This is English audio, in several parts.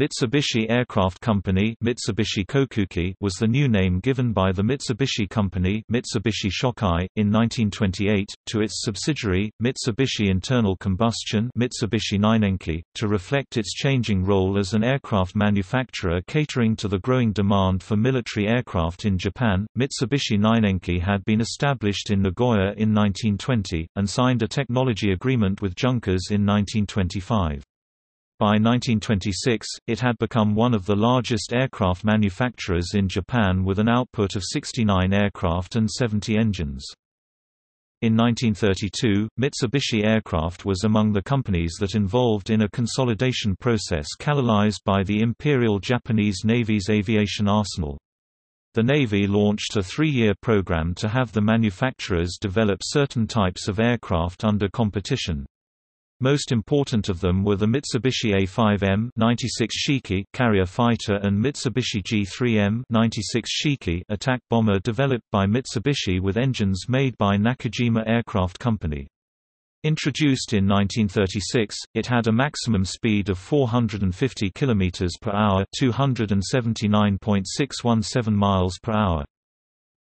Mitsubishi Aircraft Company Mitsubishi Kokuki was the new name given by the Mitsubishi Company Mitsubishi Shokai, in 1928, to its subsidiary, Mitsubishi Internal Combustion Mitsubishi Nainenki, to reflect its changing role as an aircraft manufacturer catering to the growing demand for military aircraft in Japan. Mitsubishi Nainenki had been established in Nagoya in 1920, and signed a technology agreement with Junkers in 1925. By 1926, it had become one of the largest aircraft manufacturers in Japan with an output of 69 aircraft and 70 engines. In 1932, Mitsubishi Aircraft was among the companies that involved in a consolidation process catalyzed by the Imperial Japanese Navy's aviation arsenal. The Navy launched a three-year program to have the manufacturers develop certain types of aircraft under competition. Most important of them were the Mitsubishi A5M 96 Shiki carrier fighter and Mitsubishi G3M 96 Shiki attack bomber developed by Mitsubishi with engines made by Nakajima Aircraft Company. Introduced in 1936, it had a maximum speed of 450 km per hour, 279.617 miles per hour.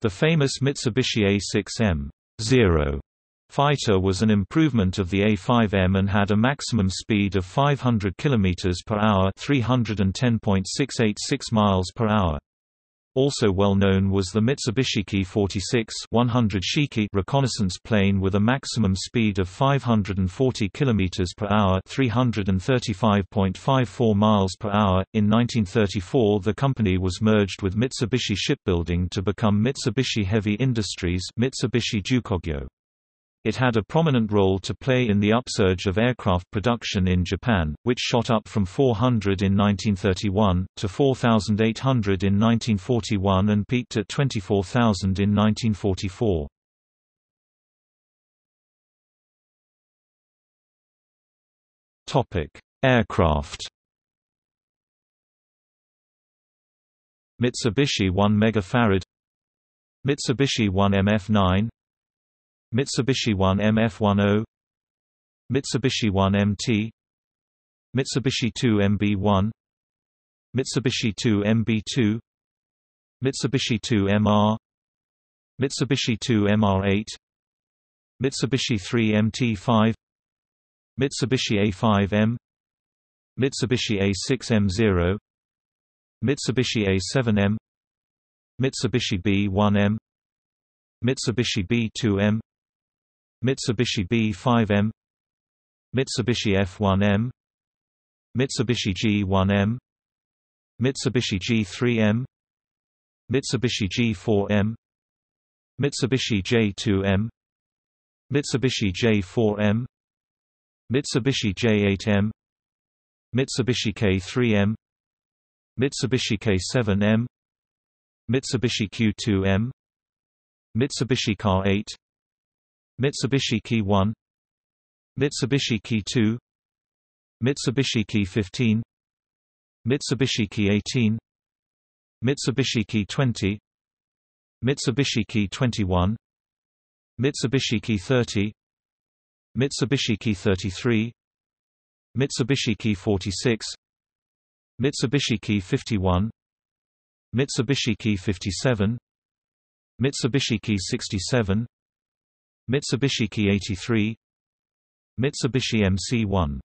The famous Mitsubishi A6M 0 Fighter was an improvement of the A5M and had a maximum speed of 500 km per hour, 310.686 miles per hour. Also well known was the Mitsubishi Ki-46 100 Shiki reconnaissance plane with a maximum speed of 540 km per hour, 335.54 miles per hour. In 1934, the company was merged with Mitsubishi Shipbuilding to become Mitsubishi Heavy Industries, Mitsubishi Jukogyo. It had a prominent role to play in the upsurge of aircraft production in Japan, which shot up from 400 in 1931, to 4,800 in 1941 and peaked at 24,000 in 1944. Aircraft Mitsubishi 1 megafarad Mitsubishi 1 MF9 Mitsubishi 1 MF10 Mitsubishi 1 MT Mitsubishi 2 MB1 Mitsubishi 2 MB2 Mitsubishi 2 MR Mitsubishi 2 MR8 Mitsubishi 3 MT5 Mitsubishi A5M Mitsubishi A6M0 Mitsubishi A7M Mitsubishi B1M Mitsubishi B2M Mitsubishi B5M Mitsubishi F1M Mitsubishi G1M Mitsubishi G3M Mitsubishi G4M Mitsubishi J2M Mitsubishi J4M Mitsubishi J8M Mitsubishi K3M Mitsubishi K7M Mitsubishi Q2M Mitsubishi Car 8 Mitsubishi Ki 1 Mitsubishi Ki 2 Mitsubishi Ki 15 Mitsubishi Ki 18 Mitsubishi Ki 20 Mitsubishi Ki 21 Mitsubishi Ki 30 Mitsubishi Ki 33 Mitsubishi Ki 46 Mitsubishi Ki 51 Mitsubishi Ki 57 Mitsubishi Ki 67 Mitsubishi Ki 83 Mitsubishi MC1